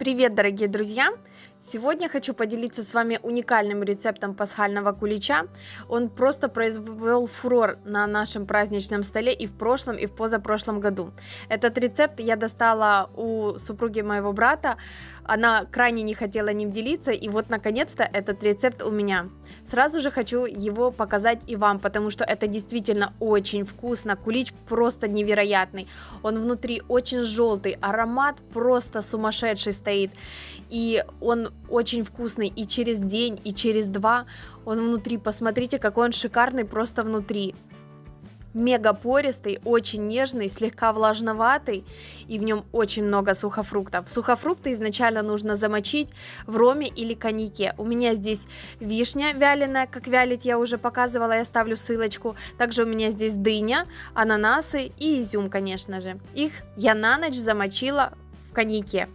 Привет, дорогие друзья! Сегодня хочу поделиться с вами уникальным рецептом пасхального кулича. Он просто произвел фурор на нашем праздничном столе и в прошлом, и в позапрошлом году. Этот рецепт я достала у супруги моего брата. Она крайне не хотела ним делиться, и вот наконец-то этот рецепт у меня. Сразу же хочу его показать и вам, потому что это действительно очень вкусно. Кулич просто невероятный. Он внутри очень желтый, аромат просто сумасшедший стоит. И он очень вкусный и через день, и через два. Он внутри, посмотрите, какой он шикарный просто внутри. Мега пористый, очень нежный, слегка влажноватый, и в нем очень много сухофруктов. Сухофрукты изначально нужно замочить в роме или коньяке. У меня здесь вишня вяленая, как вялить я уже показывала, я ставлю ссылочку. Также у меня здесь дыня, ананасы и изюм, конечно же. Их я на ночь замочила в коньяке.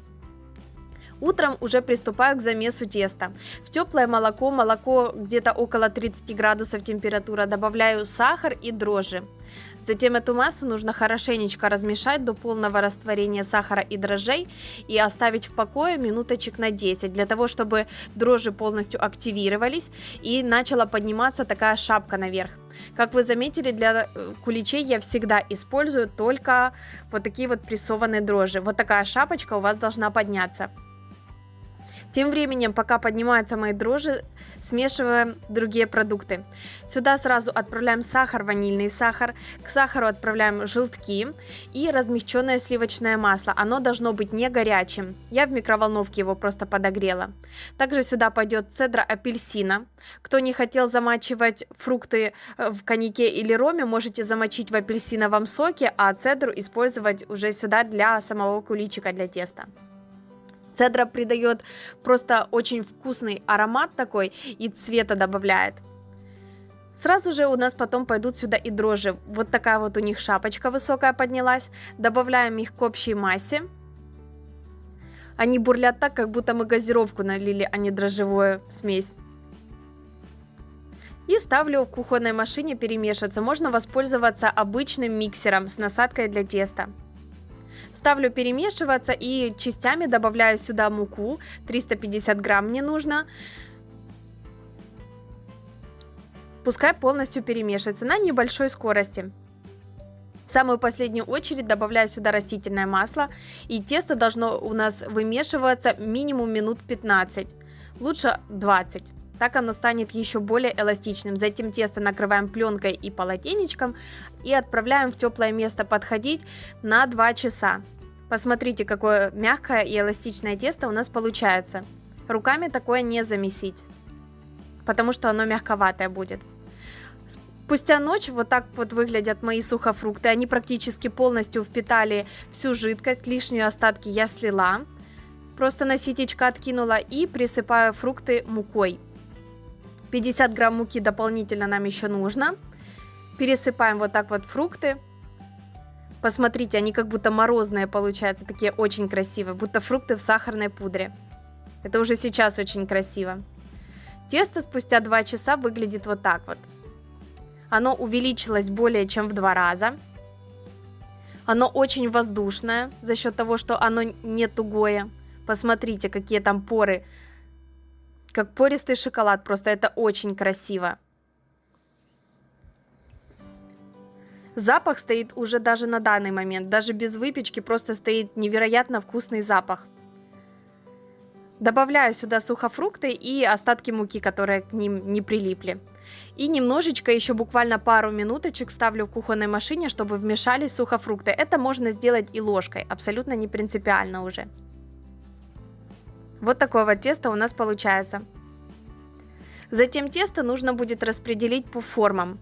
Утром уже приступаю к замесу теста. В теплое молоко, молоко где-то около 30 градусов температура, добавляю сахар и дрожжи. Затем эту массу нужно хорошенечко размешать до полного растворения сахара и дрожжей и оставить в покое минуточек на 10, для того, чтобы дрожжи полностью активировались и начала подниматься такая шапка наверх. Как вы заметили, для э, куличей я всегда использую только вот такие вот прессованные дрожжи. Вот такая шапочка у вас должна подняться. Тем временем, пока поднимаются мои дрожжи, смешиваем другие продукты. Сюда сразу отправляем сахар, ванильный сахар, к сахару отправляем желтки и размягченное сливочное масло. Оно должно быть не горячим. Я в микроволновке его просто подогрела. Также сюда пойдет цедра апельсина. Кто не хотел замачивать фрукты э, в коньяке или роме, можете замочить в апельсиновом соке, а цедру использовать уже сюда для самого куличика для теста. Цедра придает просто очень вкусный аромат такой и цвета добавляет. Сразу же у нас потом пойдут сюда и дрожжи. Вот такая вот у них шапочка высокая поднялась. Добавляем их к общей массе. Они бурлят так, как будто мы газировку налили, а не дрожжевую смесь. И ставлю в кухонной машине перемешиваться. Можно воспользоваться обычным миксером с насадкой для теста. Ставлю перемешиваться и частями добавляю сюда муку. 350 грамм мне нужно. Пускай полностью перемешивается на небольшой скорости. В самую последнюю очередь добавляю сюда растительное масло. И тесто должно у нас вымешиваться минимум минут 15. Лучше 20. Так оно станет еще более эластичным. Затем тесто накрываем пленкой и полотенечком и отправляем в теплое место подходить на 2 часа. Посмотрите, какое мягкое и эластичное тесто у нас получается. Руками такое не замесить, потому что оно мягковатое будет. Спустя ночь вот так вот выглядят мои сухофрукты. Они практически полностью впитали всю жидкость, лишние остатки я слила. Просто на ситечко откинула и присыпаю фрукты мукой. 50 грамм муки дополнительно нам еще нужно. Пересыпаем вот так вот фрукты. Посмотрите, они как будто морозные получаются, такие очень красивые, будто фрукты в сахарной пудре. Это уже сейчас очень красиво. Тесто спустя 2 часа выглядит вот так вот. Оно увеличилось более чем в два раза. Оно очень воздушное за счет того, что оно не тугое. Посмотрите, какие там поры. Как пористый шоколад, просто это очень красиво. Запах стоит уже даже на данный момент, даже без выпечки просто стоит невероятно вкусный запах. Добавляю сюда сухофрукты и остатки муки, которые к ним не прилипли. И немножечко, еще буквально пару минуточек ставлю в кухонной машине, чтобы вмешались сухофрукты. Это можно сделать и ложкой, абсолютно не принципиально уже. Вот такое вот тесто у нас получается. Затем тесто нужно будет распределить по формам.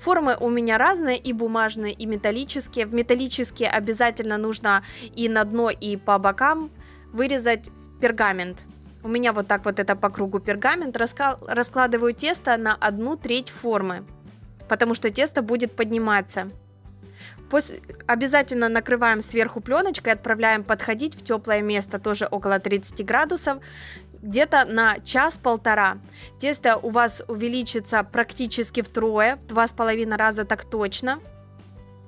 Формы у меня разные, и бумажные, и металлические. В металлические обязательно нужно и на дно, и по бокам вырезать пергамент. У меня вот так вот это по кругу пергамент. Раскладываю тесто на одну треть формы, потому что тесто будет подниматься. После... Обязательно накрываем сверху пленочкой, отправляем подходить в теплое место, тоже около 30 градусов, где-то на час-полтора. Тесто у вас увеличится практически втрое, в два с половиной раза так точно.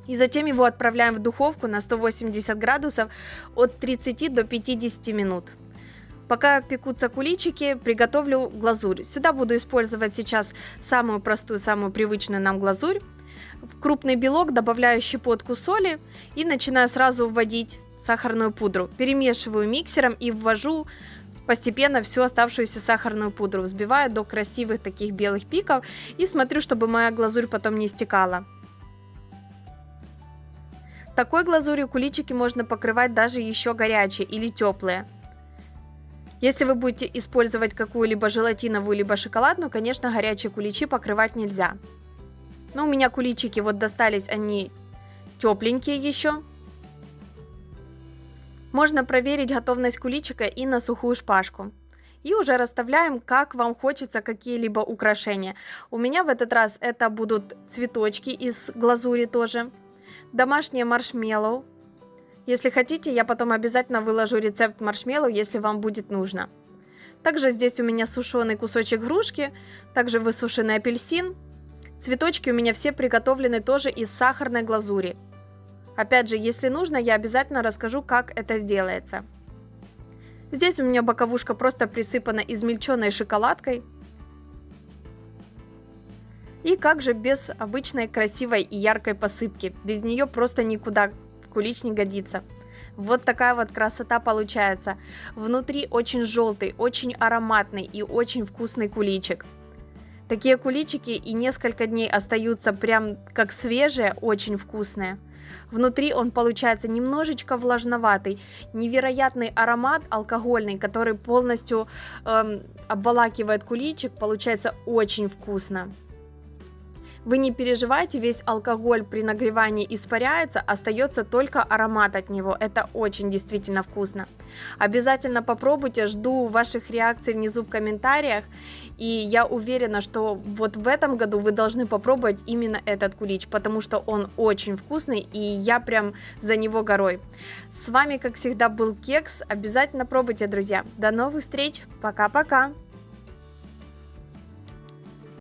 И затем его отправляем в духовку на 180 градусов от 30 до 50 минут. Пока пекутся куличики, приготовлю глазурь. Сюда буду использовать сейчас самую простую, самую привычную нам глазурь. В крупный белок добавляю щепотку соли и начинаю сразу вводить сахарную пудру. Перемешиваю миксером и ввожу постепенно всю оставшуюся сахарную пудру. Взбиваю до красивых таких белых пиков и смотрю, чтобы моя глазурь потом не стекала. Такой глазурью куличики можно покрывать даже еще горячие или теплые. Если вы будете использовать какую-либо желатиновую либо шоколадную, конечно, горячие куличи покрывать нельзя. Но у меня куличики вот достались, они тепленькие еще. Можно проверить готовность куличика и на сухую шпажку. И уже расставляем, как вам хочется, какие-либо украшения. У меня в этот раз это будут цветочки из глазури тоже. Домашние маршмеллоу. Если хотите, я потом обязательно выложу рецепт маршмеллоу, если вам будет нужно. Также здесь у меня сушеный кусочек грушки, также высушенный апельсин, Цветочки у меня все приготовлены тоже из сахарной глазури. Опять же, если нужно, я обязательно расскажу, как это сделается. Здесь у меня боковушка просто присыпана измельченной шоколадкой. И как же без обычной красивой и яркой посыпки. Без нее просто никуда кулич не годится. Вот такая вот красота получается. Внутри очень желтый, очень ароматный и очень вкусный куличик. Такие куличики и несколько дней остаются прям как свежие, очень вкусные. Внутри он получается немножечко влажноватый, невероятный аромат алкогольный, который полностью эм, обволакивает куличик, получается очень вкусно. Вы не переживайте, весь алкоголь при нагревании испаряется, остается только аромат от него. Это очень действительно вкусно. Обязательно попробуйте, жду ваших реакций внизу в комментариях. И я уверена, что вот в этом году вы должны попробовать именно этот кулич, потому что он очень вкусный, и я прям за него горой. С вами, как всегда, был Кекс. Обязательно пробуйте, друзья. До новых встреч. Пока-пока.